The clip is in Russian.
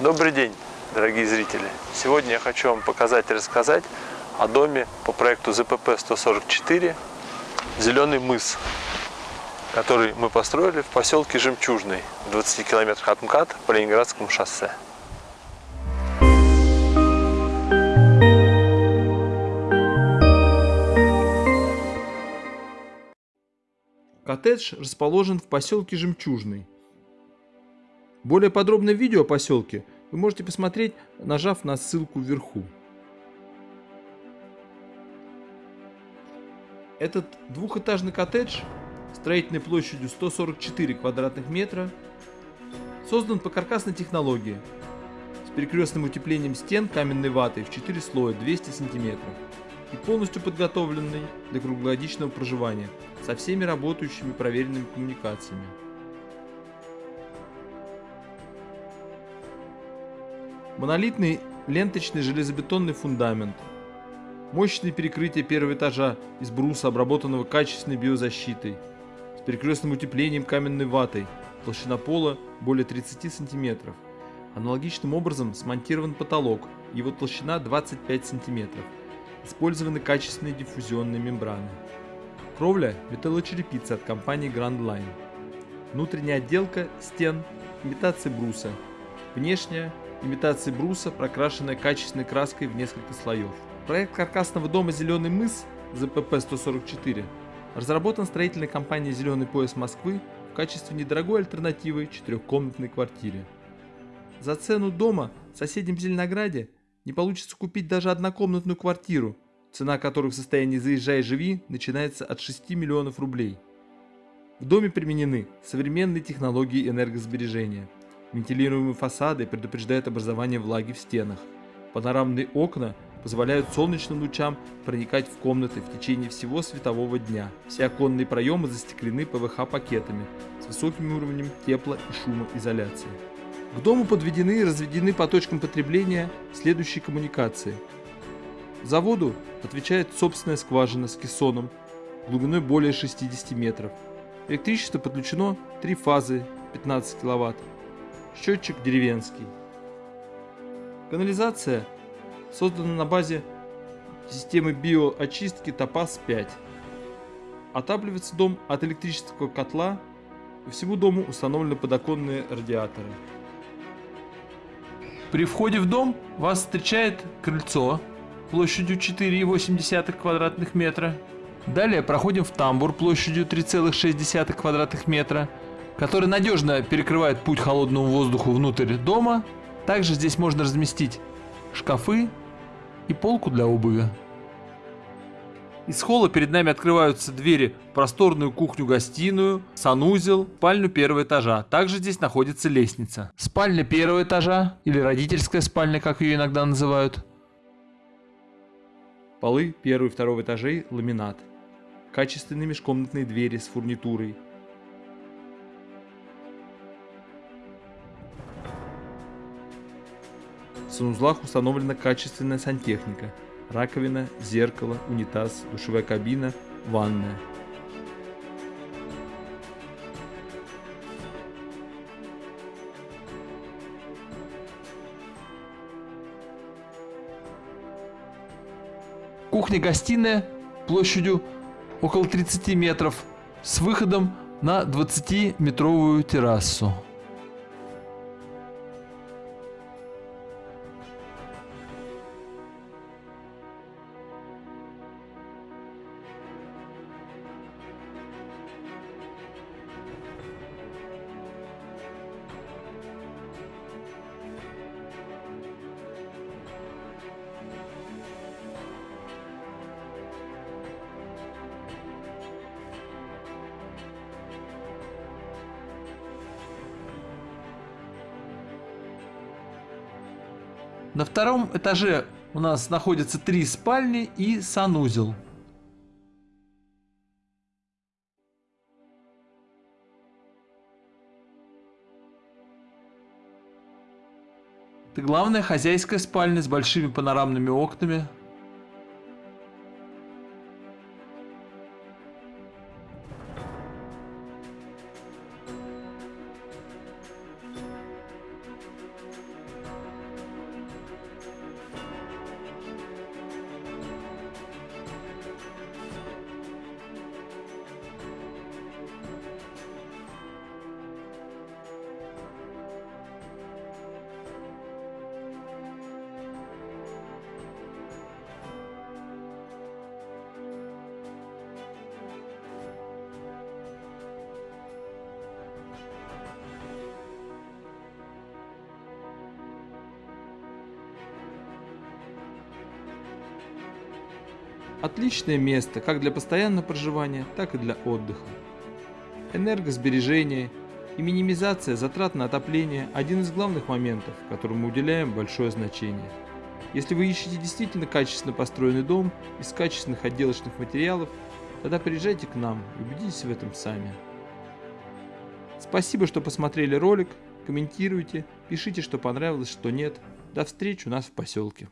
Добрый день, дорогие зрители! Сегодня я хочу вам показать и рассказать о доме по проекту ЗПП-144 «Зеленый мыс», который мы построили в поселке Жемчужный, в 20 километрах от МКАД по Ленинградскому шоссе. Коттедж расположен в поселке Жемчужный. Более подробное видео о поселке вы можете посмотреть, нажав на ссылку вверху. Этот двухэтажный коттедж строительной площадью 144 квадратных метра создан по каркасной технологии с перекрестным утеплением стен каменной ватой в 4 слоя 200 сантиметров и полностью подготовленный для круглогодичного проживания со всеми работающими проверенными коммуникациями. Монолитный ленточный железобетонный фундамент, мощные перекрытия первого этажа из бруса, обработанного качественной биозащитой, с перекрестным утеплением каменной ватой, толщина пола более 30 сантиметров. Аналогичным образом смонтирован потолок, его толщина 25 сантиметров. Использованы качественные диффузионные мембраны. Кровля – металлочерепица от компании Grand Line. Внутренняя отделка стен – имитация бруса. Внешняя – имитация бруса, прокрашенная качественной краской в несколько слоев. Проект каркасного дома «Зеленый мыс» ЗПП-144 разработан строительной компанией «Зеленый пояс Москвы» в качестве недорогой альтернативы четырехкомнатной квартире. За цену дома в соседнем Зеленограде не получится купить даже однокомнатную квартиру – цена которых в состоянии «заезжай живи» начинается от 6 миллионов рублей. В доме применены современные технологии энергосбережения. Вентилируемые фасады предупреждают образование влаги в стенах. Панорамные окна позволяют солнечным лучам проникать в комнаты в течение всего светового дня. Все оконные проемы застеклены ПВХ-пакетами с высоким уровнем тепла и шумоизоляции. К дому подведены и разведены по точкам потребления следующие коммуникации – за воду отвечает собственная скважина с кессоном глубиной более 60 метров. Электричество подключено три фазы 15 кВт. Счетчик деревенский. Канализация создана на базе системы биоочистки Топаз-5. Отапливается дом от электрического котла. По всему дому установлены подоконные радиаторы. При входе в дом вас встречает крыльцо площадью 4,8 квадратных метра. Далее проходим в тамбур площадью 3,6 квадратных метра, который надежно перекрывает путь холодному воздуху внутрь дома. Также здесь можно разместить шкафы и полку для обуви. Из холла перед нами открываются двери в просторную кухню-гостиную, санузел, спальню первого этажа. Также здесь находится лестница. Спальня первого этажа, или родительская спальня, как ее иногда называют, Полы первого и второго этажей – ламинат. Качественные межкомнатные двери с фурнитурой. Санузлах установлена качественная сантехника. Раковина, зеркало, унитаз, душевая кабина, ванная. Кухня-гостиная площадью около 30 метров с выходом на 20-метровую террасу. На втором этаже у нас находятся три спальни и санузел. Это главная хозяйская спальня с большими панорамными окнами, Отличное место как для постоянного проживания, так и для отдыха. Энергосбережение и минимизация затрат на отопление – один из главных моментов, которому мы уделяем большое значение. Если вы ищете действительно качественно построенный дом из качественных отделочных материалов, тогда приезжайте к нам и убедитесь в этом сами. Спасибо, что посмотрели ролик, комментируйте, пишите, что понравилось, что нет. До встречи у нас в поселке.